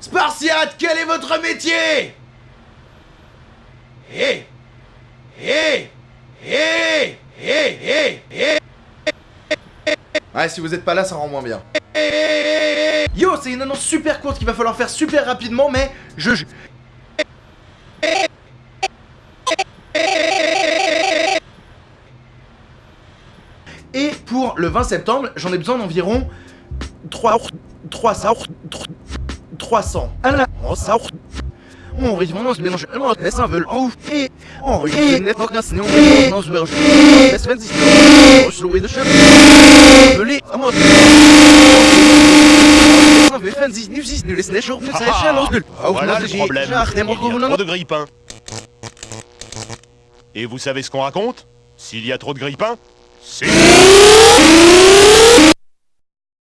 Spartiate, quel est votre métier Hé Hé Hé Hé Hé Hé Ouais, si vous êtes pas là, ça rend moins bien. Yo, c'est une annonce super courte qu'il va falloir faire super rapidement, mais je... Et pour le 20 septembre, j'en ai besoin d'environ 3... 300... 300. Ah là, oh, ça... On se. On laisse un veut ouf. Et on risque de n'être pas sinon on se mélange. Laisse. On se louer de chef. Belé, à moi. On. Ça échelle, on se gueule. Voilà le problème. Il y a trop de grille-pain. Et vous savez ce qu'on raconte? S'il y a trop de grille-pain, c'est...